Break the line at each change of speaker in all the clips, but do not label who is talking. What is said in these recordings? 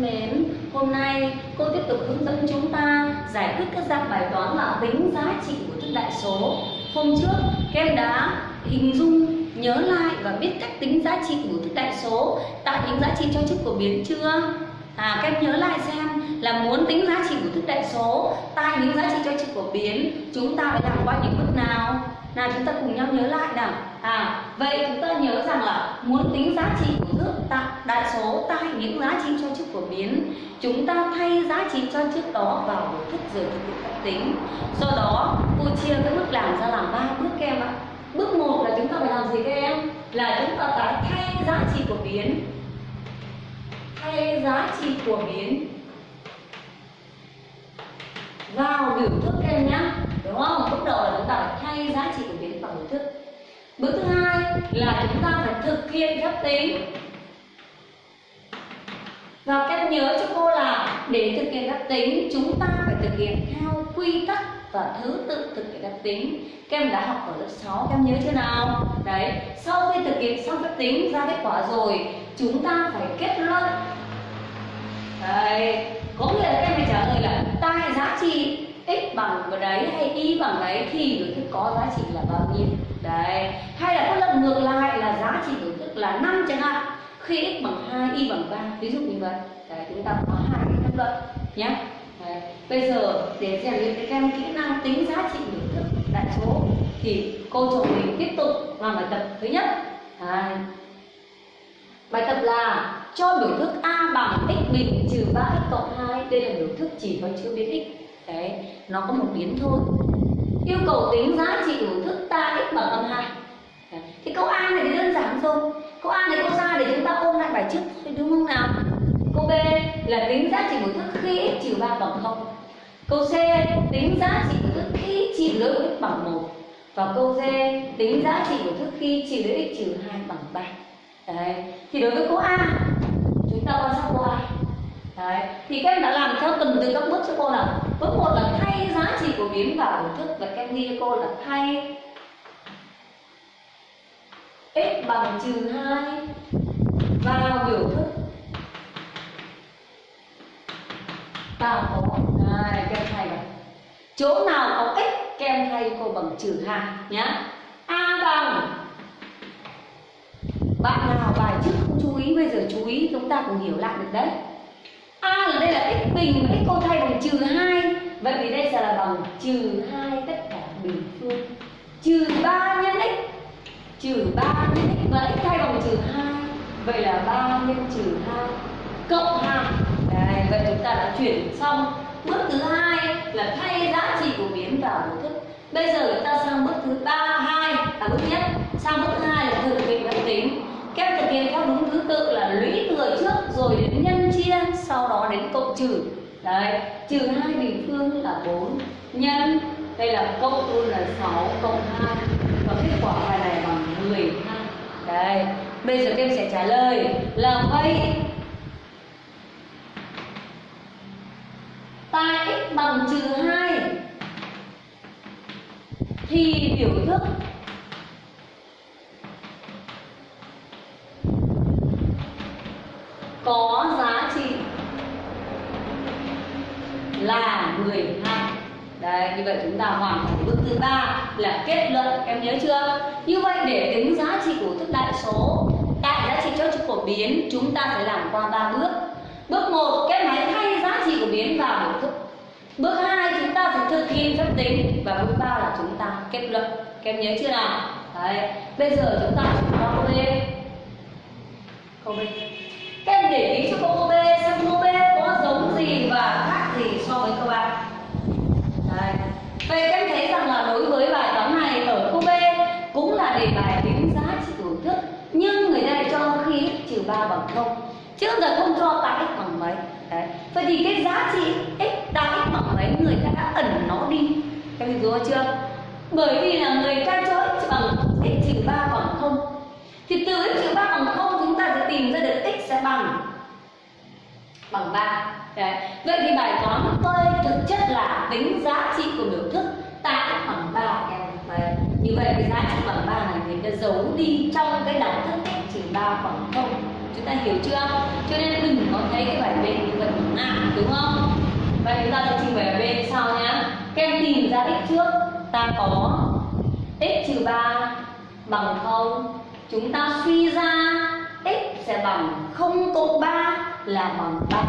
thân mến, hôm nay cô tiếp tục hướng dẫn chúng ta giải quyết các dạng bài toán là tính giá trị của thức đại số. Hôm trước, các em đã hình dung, nhớ lại và biết cách tính giá trị của thức đại số tại những giá trị cho chức của biến chưa? À, các em nhớ lại xem là muốn tính giá trị của thức đại số tại những giá trị cho chức của biến chúng ta phải làm qua những bước nào? Nào chúng ta cùng nhau nhớ lại nào. À, vậy chúng ta nhớ rằng là muốn tính giá trị của thước tại đại số tại những giá trị cho chức của biến chúng ta thay giá trị cho chức đó vào biểu thức giờ thực hiện phép tính. Do đó, cô chia cái bước làm ra làm ba bước các em ạ. Bước một là chúng ta phải làm gì các em? Là chúng ta phải thay giá trị của biến thay giá trị của biến vào biểu thức các em nhá đúng không bước đầu là chúng ta phải thay giá trị của biến vào biểu thức bước thứ hai là chúng ta phải thực hiện phép tính. Và cách nhớ cho cô là để thực hiện phép tính, chúng ta phải thực hiện theo quy tắc và thứ tự thực hiện phép tính. Các em đã học ở lớp 6 các em nhớ chưa nào? Đấy, sau khi thực hiện xong phép tính, ra kết quả rồi, chúng ta phải kết luận. Đấy, có nghĩa là các em phải trả lời là tại giá trị x bằng đấy hay y bằng đấy thì biểu thức có giá trị là bao nhiêu? Đấy. Hay là có lần ngược lại là giá trị biểu thức là 5 chẳng hạn. Khi x bằng 2 y bằng 3 ví dụ như vậy. Đấy, chúng ta có hai cái kết luận nhé. Đấy. bây giờ để rèn luyện các em kỹ năng tính giá trị biểu thức đại số thì cô chủ mình tiếp tục làm bài tập thứ nhất. Đấy. bài tập là cho biểu thức a bằng x bình trừ 3x cộng 2 đây là biểu thức chỉ có chữ biến x. Đấy. Nó có một biến thôi yêu cầu tính giá trị của thức ta x bằng âm 2 thì câu a này thì đơn giản rồi câu a này cô ra để chúng ta ôn lại bài trước thôi, đúng không nào? Câu b là tính giá trị của thức khi x trừ ba bằng không. câu c, tính giá trị của thức khi trị lưỡi x bằng một. và câu d, tính giá trị của thức khi trị lưỡi x trừ hai bằng ba. Đấy, thì đối với câu a, chúng ta quan sát câu a. Đấy. Thì các em đã làm theo từng từ các bước cho cô nào? Bước một là thay giá trị của biến vào biểu thức Và các em ghi cho cô là thay x bằng trừ hai vào biểu thức. Ta có hai, các em thay vào. Chỗ nào có x, các em thay cô bằng trừ hai nhá. A bằng bạn nào bài trước không chú ý, bây giờ chú ý, chúng ta cùng hiểu lại được đấy a là đây là x bình x cô thay bằng trừ 2 vậy thì đây sẽ là bằng trừ 2 tất cả bình phương. Trừ 3 nhân x. Trừ 3 nhân x. Và x thay bằng trừ 2 vậy là 3 nhân trừ 2 cộng 2 Đấy, vậy chúng ta đã chuyển xong. Bước thứ hai là thay giá trị của biến vào biểu thức. Bây giờ chúng ta sang bước thứ ba hai. Là bước nhất. Sang bước thứ hai là thực hiện vận tính. Kép thực hiện theo đúng thứ tự là lũy thừa trước rồi đến nhân chia sau đó đến cộng trừ. Đấy, trừ hai bình phương là 4 nhân. Đây là cộng luôn là 6 cộng 2 và kết quả bài này bằng 12 đây bây giờ các em sẽ trả lời là vậy tại x bằng trừ 2 thì biểu thức có giá trị là 12 Đấy, như vậy chúng ta hoàn thành bước thứ ba là kết luận em nhớ chưa? Như vậy để tính giá trị của thức đại số tại giá trị cho trục phổ biến chúng ta phải làm qua ba bước. Bước một, các máy thay giá trị của biến vào biểu thức. Bước hai, chúng ta phải thực hiện phép tính và bước ba là chúng ta kết luận. Các em nhớ chưa nào? Đấy, bây giờ chúng ta chuyển qua câu B. Câu B. Các em để ý cho câu B xem câu B có giống gì và khác gì so với câu A. Vậy các em thấy rằng là đối với bài toán này ở câu B cũng là đề bài tính giá trị của thức, nhưng người ta cho khi x trừ 3 bằng 0 chứ giờ không cho tại x bằng mấy? Đấy. Vậy thì cái giá trị x tại x bằng mấy người ta đã ẩn nó đi. Các em hiểu chưa? Bởi vì là người ta cho x bằng x trừ 3 bằng 0 Thì từ x trừ 3 bằng 0 chúng ta sẽ tìm ra được x sẽ bằng bằng 3 Đấy. Vậy thì bài toán tôi thực chất là tính giá trị của biểu thức tại bằng 3 em. Đấy. Như vậy cái giá trị bằng 3 này người ta giấu đi trong cái đẳng thức x trừ 3 bằng 0 Chúng ta hiểu chưa? Cho nên đừng có thấy cái bài B đúng không? Vậy chúng ta sẽ trình bày ở bên sau nhé các em tìm ra x trước. Ta có x trừ 3 bằng 0 chúng ta suy ra x sẽ bằng 0 cộng 3 là bằng 3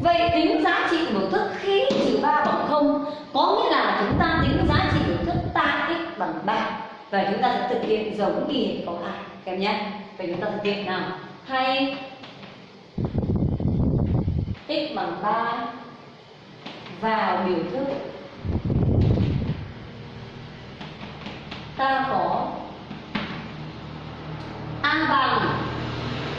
Vậy tính giá trị biểu thức khi trừ 3 bằng 0 có nghĩa là chúng ta tính giá trị biểu thức tại x bằng 3 và chúng ta sẽ thực hiện giống như câu 2 các em nhé. Vậy chúng ta thực hiện nào. Thay x bằng 3 vào biểu thức ta có a bằng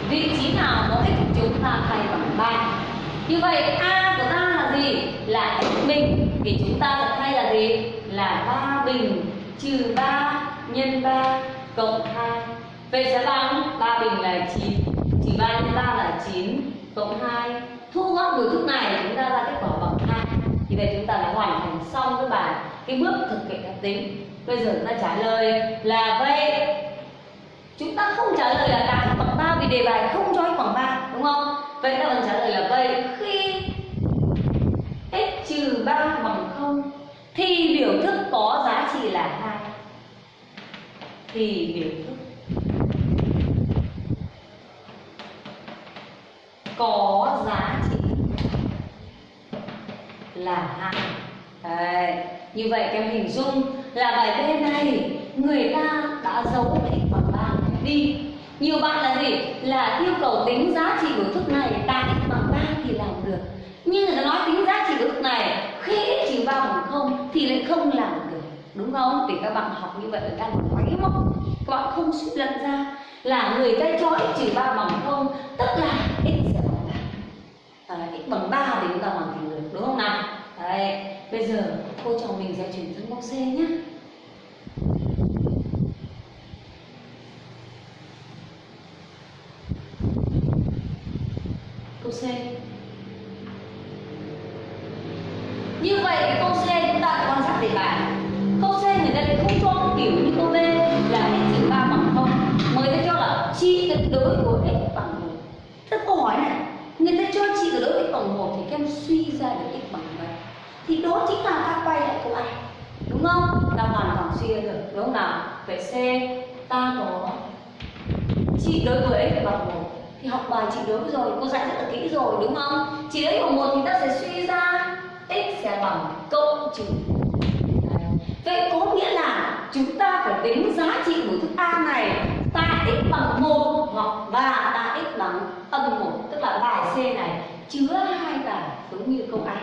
vị trí nào có x chúng ta thay bằng 3 như vậy, a của ta là gì? Là x bình. Thì chúng ta sẽ thay là gì? Là 3 bình. Trừ 3 nhân 3 cộng 2 vậy sẽ bằng 3 bình là 9 trừ 3 nhân 3 là 9 cộng 2 thu gọn biểu thức này, chúng ta ra kết quả bằng 2 thì vậy chúng ta đã hoàn thành xong cái bài. Cái bước thực hiện phép tính. Bây giờ chúng ta trả lời là vậy chúng ta không trả lời là đạt bằng 3 vì đề bài không cho x bằng 3 đúng không? Vậy ta vẫn trả lời là vậy. Khi x trừ 3 bằng 0 thì biểu thức có giá trị là 2 thì biểu thức có giá trị là 2 Đấy. Như vậy các em hình dung là bài B này người ta đã giấu x bằng đi. Nhiều bạn là gì? Là yêu cầu tính giá trị của thức này tại bằng ba thì làm được. Nhưng người ta nói tính giá trị của thức này khi x trừ 3 bằng không thì lại không làm được. Đúng không? Thì các bạn học như vậy là đang máy móc các bạn không suy luận ra là người ta cho x trừ ba bằng không tức là x sẽ bằng. Ba à, x bằng ba thì chúng ta hoàn thành được đúng không nào? Đấy, bây giờ cô trò mình sẽ chuyển sang câu C nhé ra được x bằng mấy thì đó chính là ta quay lại câu A đúng không? Ta hoàn toàn suy ra được. Đúng không nào? Vậy C, ta có trị đối với x bằng một. Thì học bài chị đối rồi, cô dạy rất là kỹ rồi, đúng không? Trị lấy bằng một thì ta sẽ suy ra x sẽ bằng cộng trừ. Vậy có nghĩa là chúng ta phải tính giá trị của thức a này tại x bằng một hoặc và tại x bằng âm một, tức là bài c này, chứa hai bài giống như câu a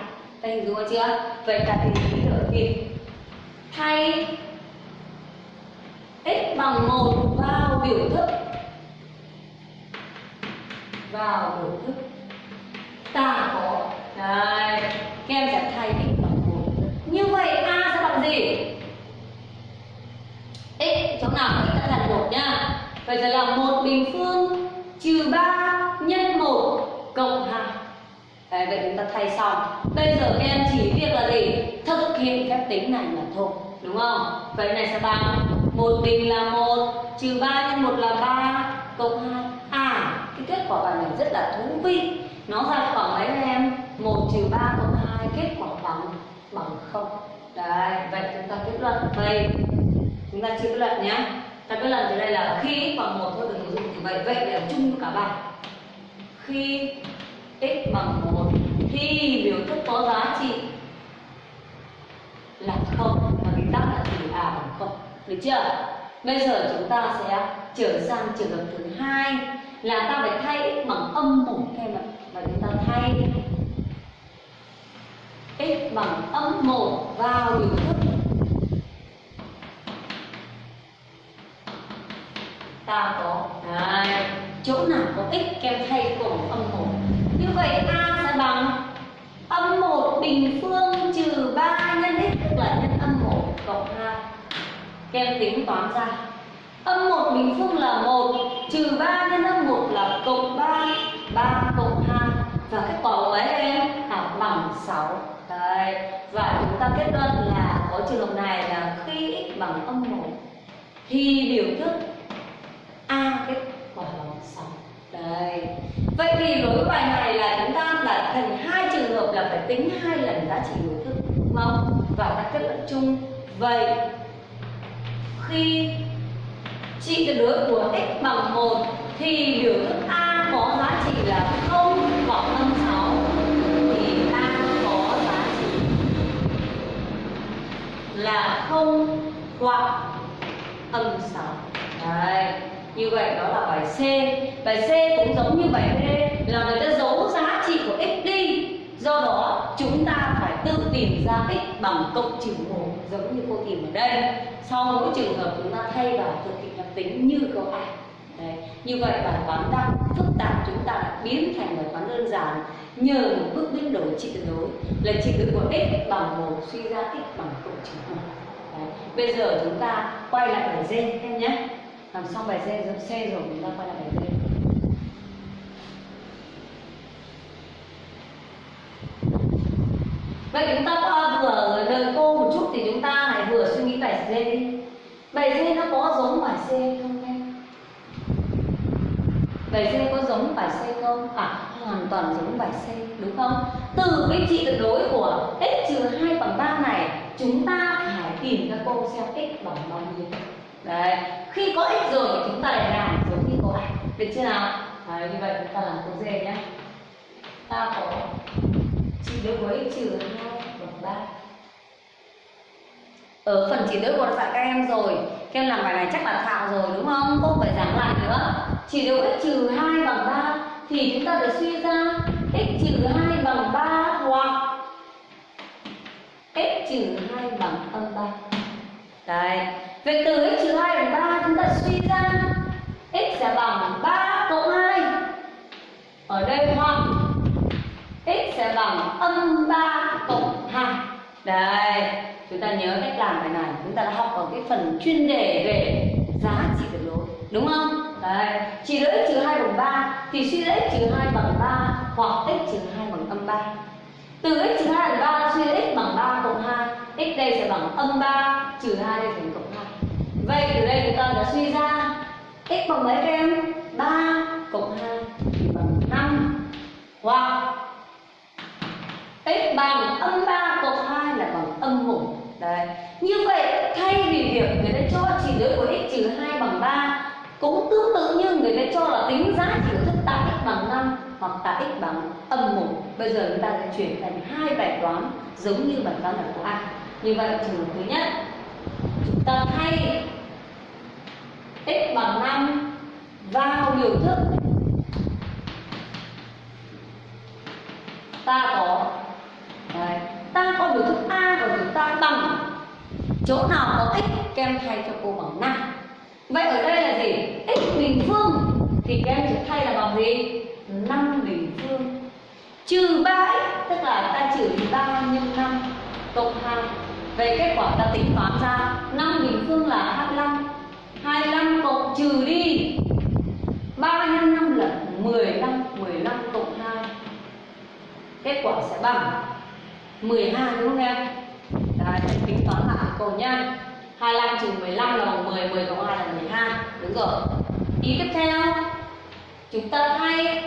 đây hình dung chưa? Vậy ta thì lý ở việc thay x bằng một vào biểu thức. Vào biểu thức. Ta có. Đây các em sẽ thay x bằng một. Như vậy a sẽ bằng gì? X chỗ nào x sẽ thành một nhá. Vậy sẽ là một bình phương trừ ba nhân một cộng hai. Đấy, vậy chúng ta thay xong. Bây giờ các em chỉ việc là gì? Thực hiện phép tính này là thôi đúng không? Vậy này sẽ bằng một bình là một trừ ba nhân một là ba cộng hai. À cái kết quả bài này rất là thú vị. Nó ra khoảng mấy em? Một trừ ba cộng hai kết quả bằng bằng không. Đấy vậy chúng ta kết luận. Vậy chúng ta chưa kết luận nhé ta kết luận từ đây là khi x bằng một thôi đừng dùng như vậy vậy là chung cả bài. Khi x bằng một. Thì biểu thức có giá trị là không và cái tắc là gì à bằng không. Được chưa? Bây giờ chúng ta sẽ trở sang trường hợp thứ hai là ta phải thay x bằng âm một em ạ. Và chúng ta thay x bằng âm 1 vào biểu thức. Ta có Đấy. chỗ nào có x, kem thay cùng âm một? Như vậy a sẽ bằng âm 1 bình phương trừ 3 nhân x tức là nhân âm 1 cộng hai. Kem tính toán ra. Âm 1 bình phương là 1 trừ 3 nhân âm 1 là cộng 3 3 cộng 2 và kết quả của ấy em là bằng 6 Đấy. và chúng ta kết luận là có trường hợp này là khi x bằng âm 1 thì biểu thức a kết quả bằng 6 Đấy. Vậy thì đối với bài này là chúng ta đã thành hai trường hợp là phải tính hai lần giá trị biểu thức mong và ta kết luận chung. Vậy, khi trị tuyệt đối của x bằng 1 thì biểu thức a có giá trị là 0 hoặc âm 6 thì a có giá trị là 0 hoặc âm 6 Đấy. Như vậy đó là bài C. Bài C cũng giống như bài D Là người ta giấu giá trị của x đi. Do đó, chúng ta phải tự tìm ra x bằng cộng trừ 1 Giống như cô tìm ở đây. Sau mỗi trường hợp chúng ta thay vào thực hiện lập tính như câu A. Đấy. Như vậy bài toán đang phức tạp, chúng ta đã biến thành bài toán đơn giản. Nhờ một bước biến đổi trị tuyệt đối, là trị tuyệt của x bằng 1 suy ra x bằng cộng trừ 1 Đấy. Bây giờ chúng ta quay lại bài D em nhé làm xong bài C, C rồi chúng ta quay lại bài D Vậy chúng ta vừa đợi cô một chút thì chúng ta hãy vừa suy nghĩ bài D đi Bài D nó có giống bài C không em? Bài C có giống bài C không? À, hoàn toàn giống bài C, đúng không? Từ cái trị tuyệt đối của x trừ 2 bằng 3 này Chúng ta phải tìm ra cô xem x bằng bao nhiêu Đấy, khi có x rồi thì chúng ta lại làm giống như có ảnh Được chưa nào? Đấy, như vậy chúng ta làm câu D nhé Ta có chỉ đối với x trừ hai bằng ba. Ở phần chỉ đối của dạy các em rồi các em làm bài này chắc là thạo rồi đúng không? Không phải giảng lại nữa. Chỉ đối x trừ hai bằng ba thì chúng ta phải suy ra x trừ hai bằng ba hoặc x trừ hai bằng âm ba. Đấy vậy từ x trừ 2 bằng 3 chúng ta suy ra. X sẽ bằng 3 cộng 2 ở đây hoặc x sẽ bằng âm 3 cộng 2 đây, chúng ta nhớ cách làm bài này. Chúng ta đã học ở cái phần chuyên đề về giá trị tuyệt đối, đúng không? Đấy chỉ lấy x trừ 2 bằng 3 thì suy ra x trừ 2 bằng 3 hoặc x trừ 2 bằng âm 3 từ x trừ 2 bằng 3 suy ra x bằng 3 cộng 2 x đây sẽ bằng âm 3 trừ 2 đây thành cộng vậy từ đây chúng ta đã suy ra x bằng mấy các em 3 cộng 2 thì bằng 5 hoặc x bằng âm 3 cộng 2 là bằng âm 1 Đấy. Như vậy, thay vì việc người ta cho chỉ giới của x trừ 2 bằng 3 cũng tương tự như người ta cho là tính giá trị của thức tạ x bằng 5 hoặc tạ x bằng âm 1 Bây giờ chúng ta sẽ chuyển thành hai bài toán giống như bài toán ở của A. Như vậy, trường hợp thứ nhất, chúng ta thay x bằng 5 vào biểu thức. Ta có, Đấy. ta có biểu thức a và biểu ta bằng chỗ nào có x kem thay cho cô bằng 5 vậy ở đây là gì? X bình phương thì kem em sẽ thay là bằng gì? 5 bình phương. Trừ 3x tức là ta trừ 3 nhân 5 cộng 2 về kết quả ta tính toán ra 5 bình phương là 25 25 cộng trừ đi. 3 nhân 5 là 15 15 cộng 2 Kết quả sẽ bằng 12 đúng không em? Đấy, tính toán lại cô nha 25 trừ 15 là bằng 10, 10 cộng 2 là 12 Đúng rồi. Ý tiếp theo Chúng ta thay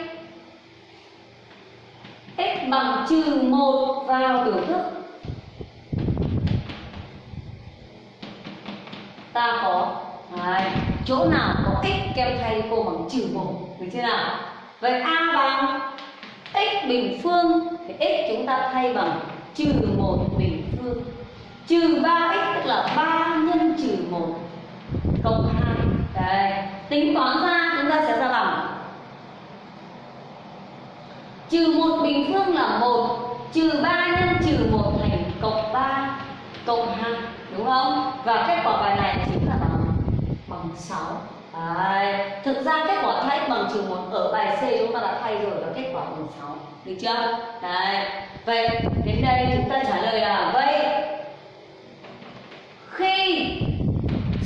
x bằng trừ 1 vào biểu thức. Ta có Đấy, chỗ nào có kích kèm thay cô bằng trừ 1 Được chưa nào? Vậy A bằng x bình phương thì x chúng ta thay bằng trừ 1 bình phương trừ 3x tức là 3 nhân trừ 1 cộng 2 Đấy. tính toán ra chúng ta sẽ ra bằng trừ 1 bình phương là 1 trừ 3 nhân trừ 1 thành cộng 3 cộng 2 đúng không và kết quả bài này chỉ 6 Đấy. Thực ra kết quả thay bằng trừ 1 ở bài C chúng ta đã thay rồi và kết quả bằng 6 Được chưa? Đấy. Vậy đến đây chúng ta trả lời là Vậy khi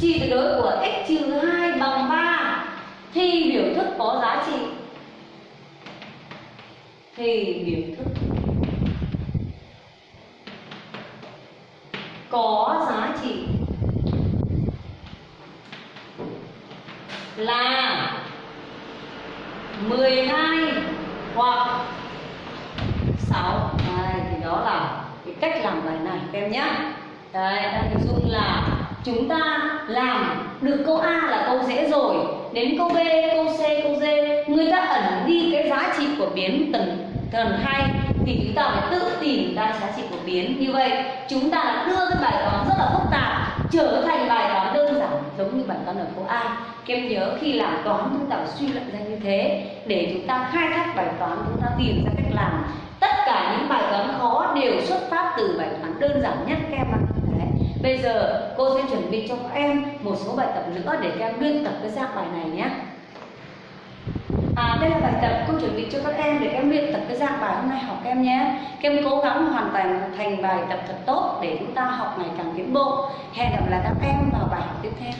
trị tuyệt đối của x trừ 2 bằng 3 thì biểu thức có giá trị thì biểu thức có giá trị là 12 hoặc 6 Đây, thì đó là cái cách làm bài này các em nhé. Đấy, ta hình dung là chúng ta làm được câu A là câu dễ rồi. Đến câu B, câu C, câu D Người ta ẩn đi cái giá trị của biến tầng tầng hai, Thì chúng ta phải tự tìm ra giá trị của biến. Như vậy chúng ta đã đưa cái bài toán rất là phức tạp Trở thành bài toán đơn giản giống như bài toán ở câu A em nhớ khi làm toán chúng ta phải suy luận ra như thế Để chúng ta khai thác bài toán, chúng ta tìm ra cách làm Tất cả những bài toán khó đều xuất phát từ bài toán đơn giản nhất các em ạ Bây giờ cô sẽ chuẩn bị cho các em một số bài tập nữa để các em luyện tập cái dạng bài này nhé. À, đây là bài tập cô chuẩn bị cho các em để các em luyện tập cái dạng bài hôm nay học các em nhé. Các em cố gắng hoàn thành thành bài tập thật tốt để chúng ta học ngày càng tiến bộ. Hẹn gặp lại các em vào bài học tiếp theo.